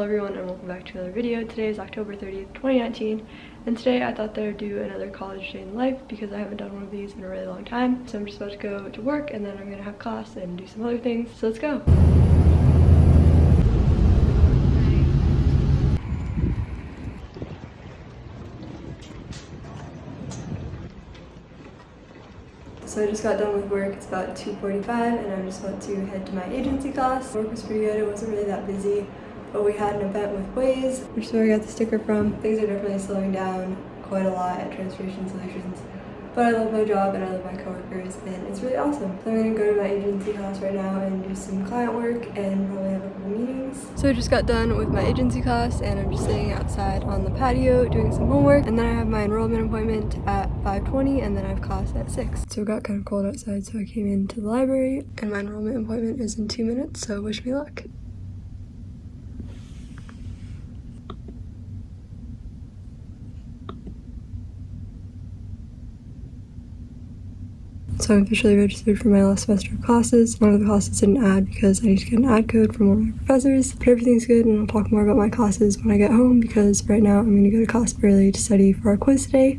Hello everyone and welcome back to another video. Today is October 30th, 2019 and today I thought that I would do another college day in life because I haven't done one of these in a really long time. So I'm just about to go to work and then I'm gonna have class and do some other things. So let's go. So I just got done with work, it's about 2.45 and I'm just about to head to my agency class. Work was pretty good, it wasn't really that busy, but we had an event with Waze, which is where I got the sticker from. Things are definitely slowing down quite a lot at Transportation Solutions. But I love my job and I love my coworkers and it's really awesome. So I'm gonna go to my agency class right now and do some client work and probably have a couple meetings. So I just got done with my agency class and I'm just sitting outside on the patio doing some homework and then I have my enrollment appointment at 5.20 and then I have class at 6. So it got kind of cold outside so I came into the library and my enrollment appointment is in two minutes so wish me luck. So I'm officially registered for my last semester of classes. One of the classes didn't add because I need to get an add code from one of my professors, but everything's good and I'll talk more about my classes when I get home because right now I'm gonna go to class early to study for our quiz today.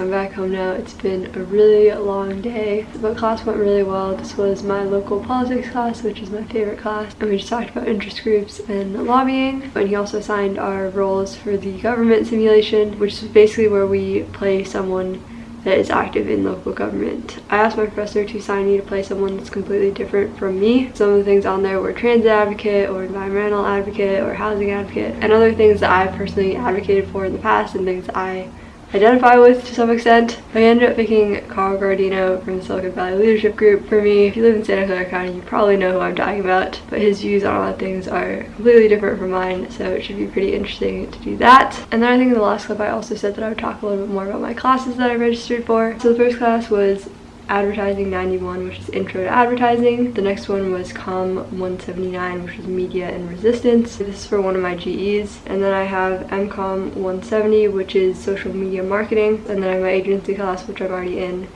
I'm back home now. It's been a really long day, but class went really well. This was my local politics class, which is my favorite class. And we just talked about interest groups and lobbying. And he also assigned our roles for the government simulation, which is basically where we play someone that is active in local government. I asked my professor to assign me to play someone that's completely different from me. Some of the things on there were transit advocate or environmental advocate or housing advocate and other things that I personally advocated for in the past and things I identify with to some extent. I ended up picking Carl Guardino from the Silicon Valley Leadership Group. For me, if you live in Santa Clara County, you probably know who I'm talking about, but his views on a lot of things are completely different from mine, so it should be pretty interesting to do that. And then I think in the last clip I also said that I would talk a little bit more about my classes that I registered for. So the first class was Advertising 91, which is Intro to Advertising. The next one was Com 179, which is Media and Resistance. This is for one of my GEs. And then I have MCOM 170, which is Social Media Marketing. And then I have my agency class, which I'm already in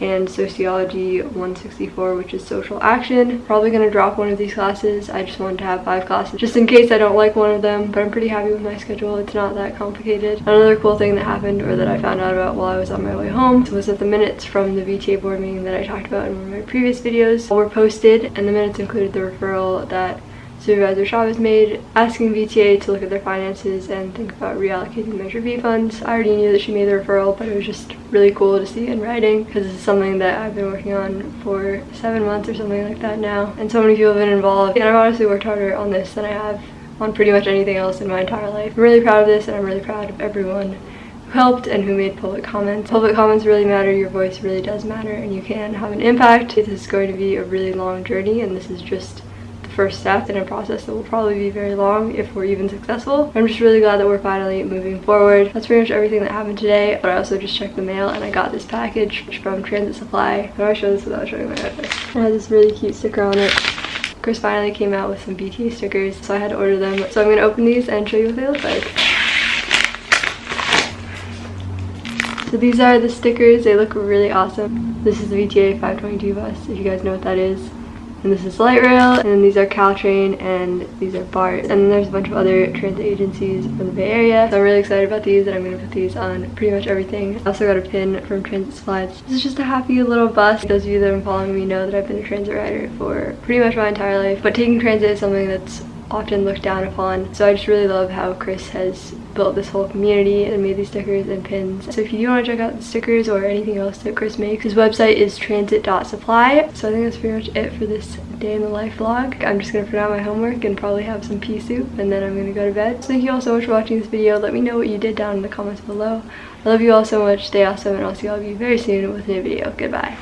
and Sociology 164, which is Social Action. Probably gonna drop one of these classes. I just wanted to have five classes just in case I don't like one of them, but I'm pretty happy with my schedule. It's not that complicated. Another cool thing that happened or that I found out about while I was on my way home was that the minutes from the VTA board meeting that I talked about in one of my previous videos were posted and the minutes included the referral that Supervisor Chavez made, asking VTA to look at their finances and think about reallocating Measure B funds. I already knew that she made the referral, but it was just really cool to see in writing because is something that I've been working on for seven months or something like that now. And so many people have been involved. And I've honestly worked harder on this than I have on pretty much anything else in my entire life. I'm really proud of this and I'm really proud of everyone who helped and who made public comments. Public comments really matter, your voice really does matter, and you can have an impact. This is going to be a really long journey and this is just first step in a process that will probably be very long if we're even successful. I'm just really glad that we're finally moving forward. That's pretty much everything that happened today, but I also just checked the mail and I got this package from Transit Supply. How do I show this without showing my address? It has this really cute sticker on it. Chris finally came out with some VTA stickers, so I had to order them. So I'm gonna open these and show you what they look like. So these are the stickers, they look really awesome. This is the VTA 522 bus, if you guys know what that is and this is light rail and these are caltrain and these are bart. And then there's a bunch of other transit agencies from the bay area. So i'm really excited about these and i'm gonna put these on pretty much everything. I also got a pin from transit slides. This is just a happy little bus. Those of you that have been following me know that i've been a transit rider for pretty much my entire life. But taking transit is something that's often looked down upon. So I just really love how Chris has built this whole community and made these stickers and pins. So if you do want to check out the stickers or anything else that Chris makes, his website is transit.supply. So I think that's pretty much it for this day in the life vlog. I'm just going to print out my homework and probably have some pea soup and then I'm going to go to bed. So thank you all so much for watching this video. Let me know what you did down in the comments below. I love you all so much. Stay awesome and I'll see all of you very soon with a new video. Goodbye.